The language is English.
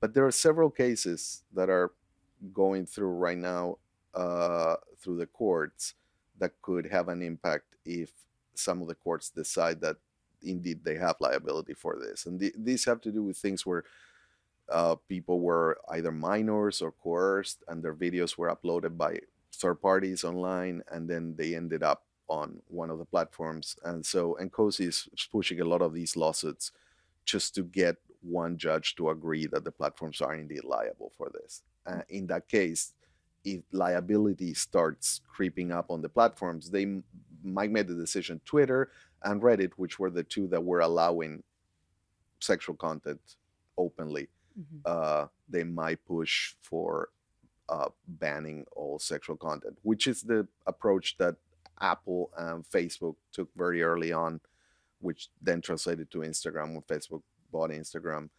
but there are several cases that are going through right now uh, through the courts that could have an impact if some of the courts decide that indeed they have liability for this. And th- these have to do with things where uh, people were either minors or coerced, and their videos were uploaded by third parties online, and then they ended up on one of the platforms. And so, NCOSE is pushing a lot of these lawsuits just to get one judge to agree that the platforms are indeed liable for this. Uh, in that case, if liability starts creeping up on the platforms, they might make the decision. Twitter and Reddit, which were the two that were allowing sexual content openly, Mhm. uh, they might push for uh, banning all sexual content, which is the approach that Apple and Facebook took very early on, which then translated to Instagram when Facebook bought Instagram.